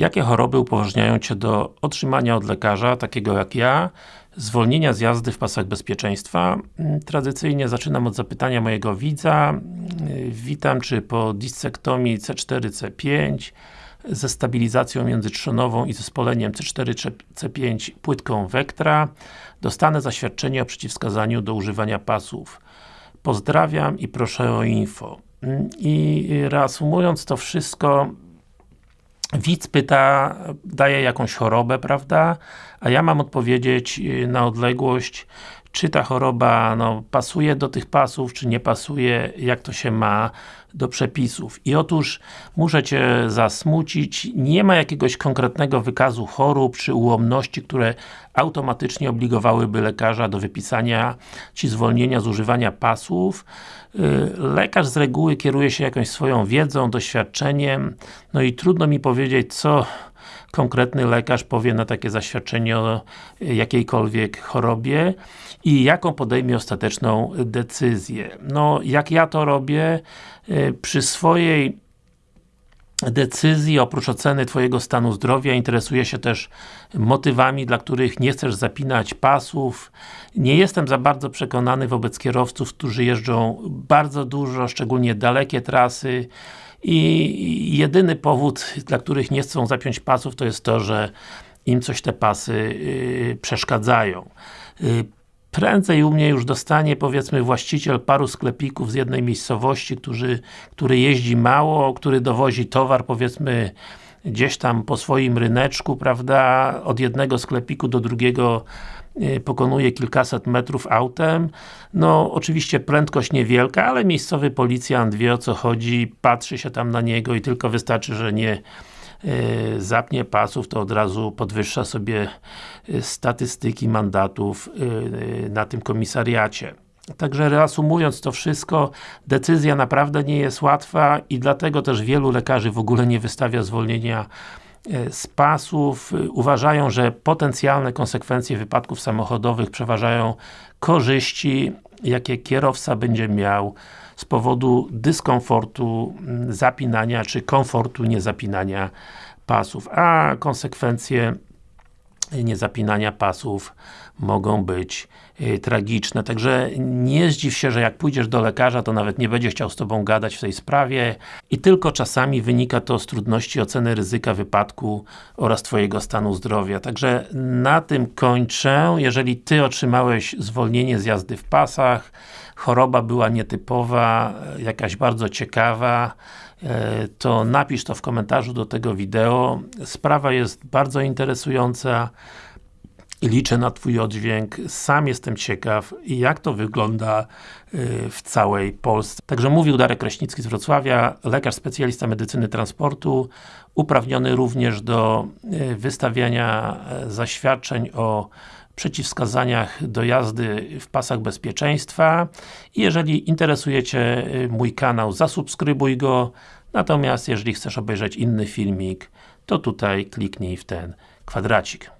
Jakie choroby upoważniają Cię do otrzymania od lekarza, takiego jak ja, zwolnienia z jazdy w pasach bezpieczeństwa? Mm, Tradycyjnie zaczynam od zapytania mojego widza. Yy, Witam, czy po dissektomii C4, C5 ze stabilizacją międzytrzonową i zespoleniem C4, C5 płytką Vectra dostanę zaświadczenie o przeciwwskazaniu do używania pasów. Pozdrawiam i proszę o info. Mm, I reasumując to wszystko, widz pyta, daje jakąś chorobę, prawda? A ja mam odpowiedzieć y, na odległość, czy ta choroba no, pasuje do tych pasów, czy nie pasuje, jak to się ma do przepisów. I otóż muszę Cię zasmucić, nie ma jakiegoś konkretnego wykazu chorób, czy ułomności, które automatycznie obligowałyby lekarza do wypisania Ci zwolnienia z używania pasów. Y, lekarz z reguły kieruje się jakąś swoją wiedzą, doświadczeniem, no i trudno mi powiedzieć, co konkretny lekarz powie na takie zaświadczenie o jakiejkolwiek chorobie i jaką podejmie ostateczną decyzję. No, jak ja to robię, y, przy swojej decyzji, oprócz oceny Twojego stanu zdrowia, interesuję się też motywami, dla których nie chcesz zapinać pasów. Nie jestem za bardzo przekonany wobec kierowców, którzy jeżdżą bardzo dużo, szczególnie dalekie trasy i jedyny powód, dla których nie chcą zapiąć pasów, to jest to, że im coś te pasy yy, przeszkadzają. Yy, prędzej u mnie już dostanie powiedzmy właściciel paru sklepików z jednej miejscowości, który, który jeździ mało, który dowozi towar powiedzmy gdzieś tam po swoim ryneczku, prawda, od jednego sklepiku do drugiego y, pokonuje kilkaset metrów autem. No, oczywiście prędkość niewielka, ale miejscowy policjant wie o co chodzi, patrzy się tam na niego i tylko wystarczy, że nie y, zapnie pasów, to od razu podwyższa sobie y, statystyki mandatów na tym komisariacie. Także reasumując to wszystko, decyzja naprawdę nie jest łatwa i dlatego też wielu lekarzy w ogóle nie wystawia zwolnienia e, z pasów. Uważają, że potencjalne konsekwencje wypadków samochodowych przeważają korzyści, jakie kierowca będzie miał z powodu dyskomfortu zapinania, czy komfortu niezapinania pasów, a konsekwencje niezapinania pasów mogą być y, tragiczne. Także nie zdziw się, że jak pójdziesz do lekarza, to nawet nie będzie chciał z Tobą gadać w tej sprawie i tylko czasami wynika to z trudności oceny ryzyka wypadku oraz Twojego stanu zdrowia. Także na tym kończę. Jeżeli Ty otrzymałeś zwolnienie z jazdy w pasach, choroba była nietypowa, jakaś bardzo ciekawa, e, to napisz to w komentarzu do tego wideo. Sprawa jest bardzo interesująca liczę na Twój oddźwięk. Sam jestem ciekaw, jak to wygląda y, w całej Polsce. Także mówił Darek Kraśnicki z Wrocławia, lekarz specjalista medycyny transportu, uprawniony również do y, wystawiania e, zaświadczeń o przeciwwskazaniach do jazdy w pasach bezpieczeństwa. Jeżeli interesuje Cię y, mój kanał, zasubskrybuj go. Natomiast jeżeli chcesz obejrzeć inny filmik, to tutaj kliknij w ten kwadracik.